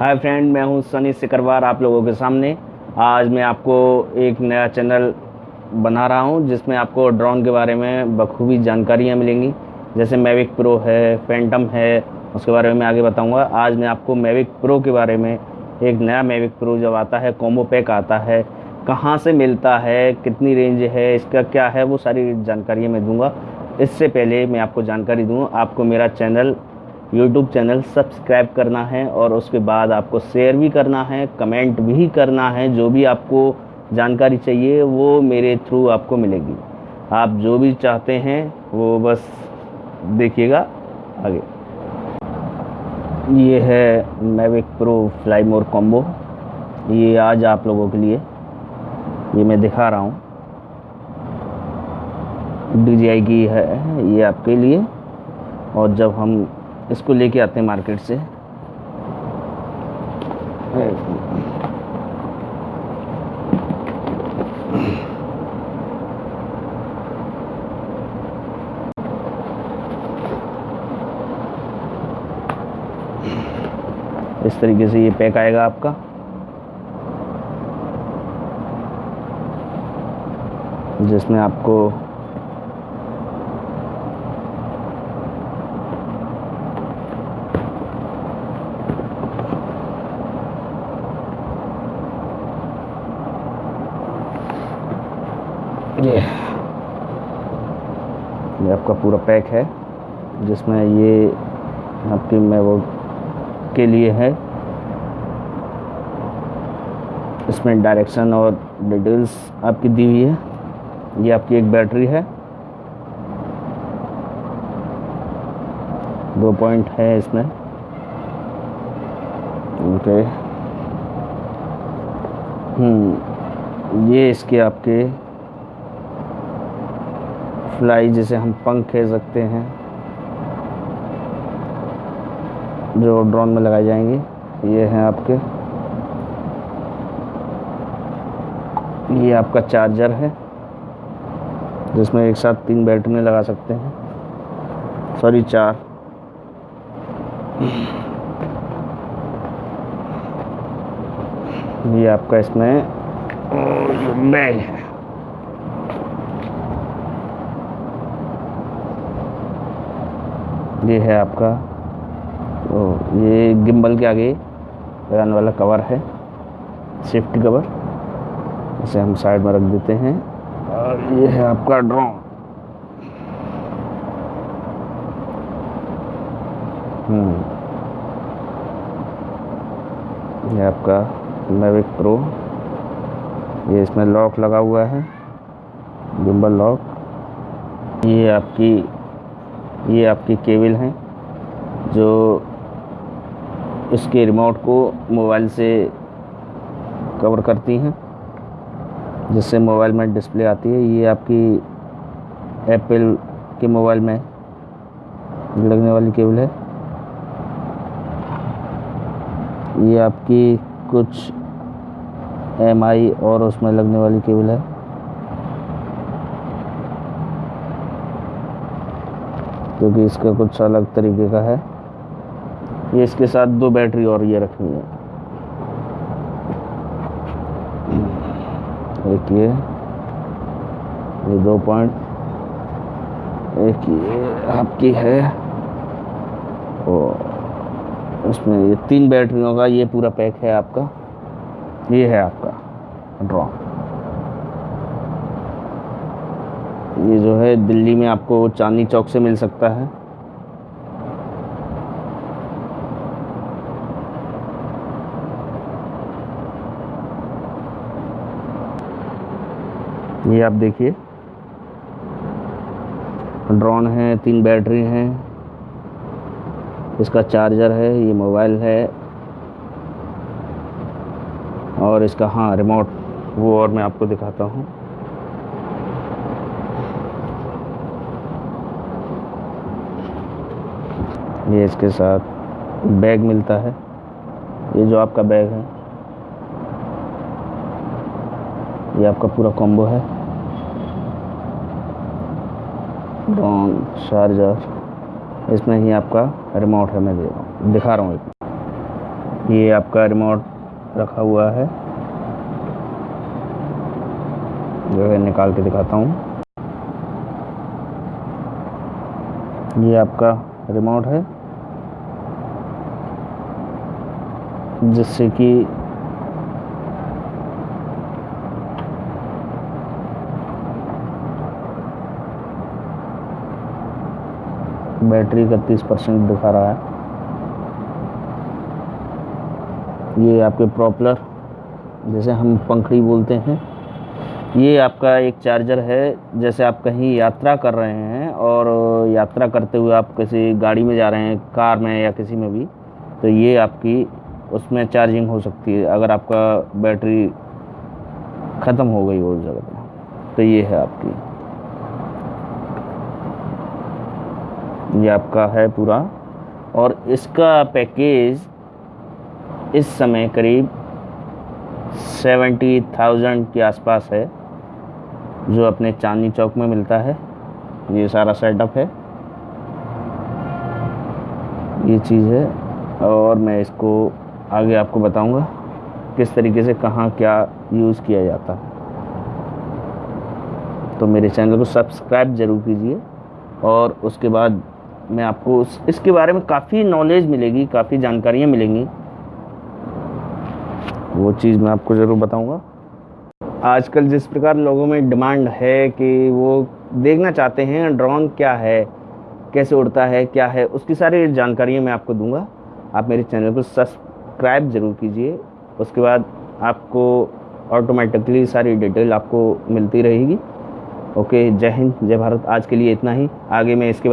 Hi friend, मैं हूँ सनी सिकरवार आप लोगों के सामने। आज मैं आपको एक नया चैनल बना रहा हूँ, जिसमें आपको ड्रोन के बारे में बखूबी जानकारियाँ मिलेंगी। जैसे मैविक प्रो है, फैंटम है, उसके बारे में मैं आगे बताऊँगा। आज मैं आपको मैविक प्रो के बारे में एक नया मैविक प्रो जब आता है, कॉम्बो पैक आता है, कहाँ से मिलता है, कितनी रेंज है, इसका क्या है, वो सारी जानकारियाँ मैं दूँगा। इससे पहले मैं आपको जानकारी दूँ, आपको मेरा चैनल यूट्यूब चैनल सब्सक्राइब करना है और उसके बाद आपको शेयर भी करना है कमेंट भी करना है, जो भी आपको जानकारी चाहिए, वो मेरे थ्रू आपको मिलेगी। आप जो भी चाहते हैं, वो बस देखिएगा आगे। ये है Mavic Pro Fly More combo ये आज आप लोगों के लिए, ये मैं दिखा रहा हूँ। डी की है, ये आपके लिए। और जब हम इसको लेके आते हैं मार्केट से। इस तरीके से ये पैक आएगा आपका। जिसमें आपको ये। ये आपका पूरा पैक है, जिसमें ये आपकी मैं वो के लिए है। इसमें डायरेक्शन और डिटेल्स आपकी दी हुई है। ये आपकी एक बैटरी है। दो पॉइंट है इसमें। ओके हम्म ये इसके आपके फ्लाई जिसे हम पंख कह सकते हैं, जो ड्रोन में लगाई जाएँगी। ये हैं आपके। ये आपका चार्जर है, जिसमें एक साथ तीन बैटरी लगा सकते हैं। सॉरी चार। ये आपका इसमें बैग है। ये है आपका तो ये गिम्बल के आगे लगाने वाला कवर है सेफ्टी कवर इसे हम साइड में रख देते हैं, और ये है आपका ड्रोन हम्म। ये आपका मेविक प्रो ये इसमें लॉक लगा हुआ है गिम्बल लॉक ये आपकी ये आपकी केबल हैं, जो इसके रिमोट को मोबाइल से कवर करती हैं, जिससे मोबाइल में डिस्प्ले आती है। ये आपकी एप्पल के मोबाइल में लगने वाली केबल है। ये आपकी कुछ एमआई और उसमें लगने वाली केबल है। क्योंकि इसका कुछ अलग तरीके का है। ये इसके साथ दो बैटरी और ये रखनी है। एक ये ये दो पॉइंट, एक ये आपकी है। और इसमें ये तीन बैटरियों का ये पूरा पैक है आपका। ये है आपका, ड्रॉ। ये जो है दिल्ली में आपको चांदनी चौक से मिल सकता है। ये आप देखिए। ड्रोन है, तीन बैटरी हैं। इसका चार्जर है, ये मोबाइल है। और इसका हाँ रिमोट, वो और मैं आपको दिखाता हूँ। ये इसके साथ बैग मिलता है। ये जो आपका बैग है, ये आपका पूरा कॉम्बो है। ड्रोन चार्जर इसमें ही आपका रिमोट है, मैं दे रहा हूँ, दिखा रहा हूँ ये आपका रिमोट रखा हुआ है। जो है, निकाल के दिखाता हूँ। ये आपका रिमोट है। जिससे कि बैटरी इकतीस परसेंट दिखा रहा है। ये आपके प्रॉपलर, जैसे हम पंखड़ी बोलते हैं। ये आपका एक चार्जर है, जैसे आप कहीं यात्रा कर रहे हैं और यात्रा करते हुए आप किसी गाड़ी में जा रहे हैं, कार में या किसी में भी तो ये आपकी उसमें चार्जिंग हो सकती है। अगर आपका बैटरी ख़त्म हो गई हो जगह तो ये है आपकी। ये आपका है पूरा। और इसका पैकेज इस समय करीब सेवेंटी थाउज़ेंड के आसपास है, जो अपने चांदनी चौक में मिलता है। ये सारा सेटअप है। ये चीज़ है। और मैं इसको आगे आपको बताऊँगा किस तरीके से कहाँ क्या यूज़ किया जाता। है तो मेरे चैनल को सब्सक्राइब ज़रूर कीजिए और उसके बाद मैं आपको इसके बारे में काफ़ी नॉलेज मिलेगी, काफ़ी जानकारियाँ मिलेंगी। वो चीज़ मैं आपको ज़रूर बताऊँगा। आजकल जिस प्रकार लोगों में डिमांड है कि वो देखना चाहते हैं ड्रोन क्या है, कैसे उड़ता है, क्या है, उसकी सारी जानकारियाँ मैं आपको दूँगा। आप मेरे चैनल को सब्सक्राइब ज़रूर कीजिए। उसके बाद आपको ऑटोमेटिकली सारी डिटेल आपको मिलती रहेगी। ओके जय हिंद, जय भारत। आज के लिए इतना ही। आगे मैं इसके